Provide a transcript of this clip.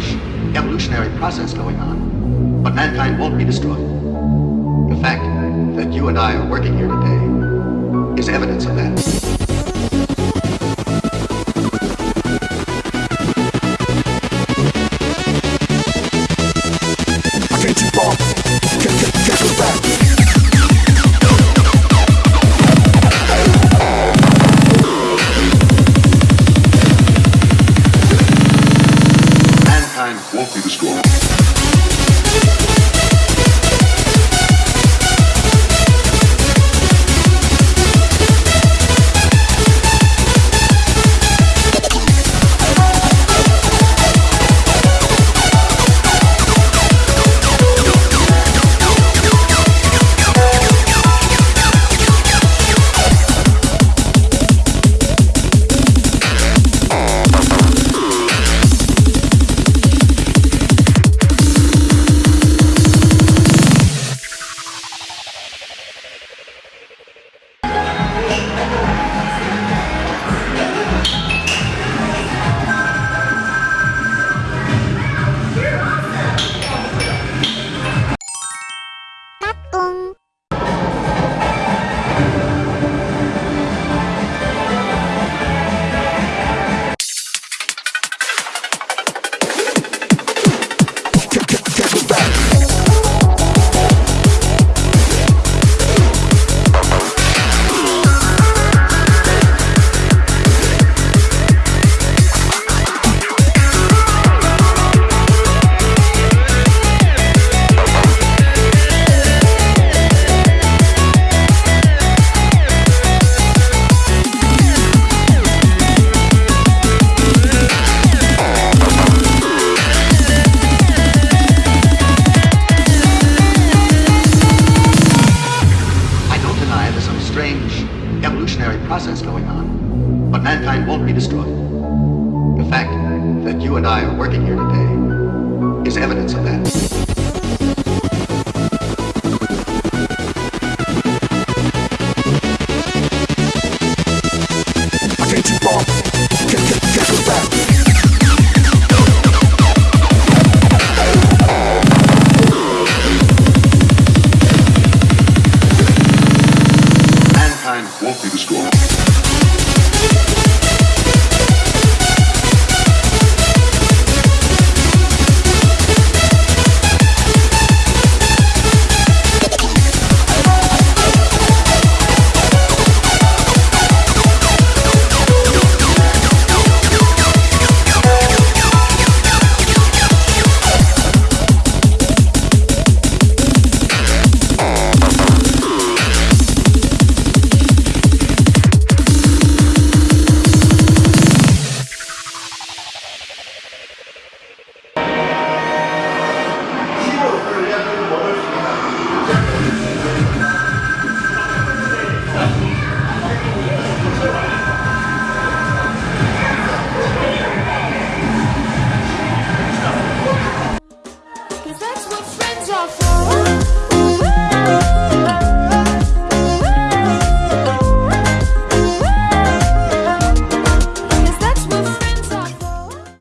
strange evolutionary process going on, but mankind won't be destroyed. The fact that you and I are working here today is evidence of that. Destroyed. Process going on, but mankind won't be destroyed. The fact that you and I are working here today is evidence of that. Won't be destroyed.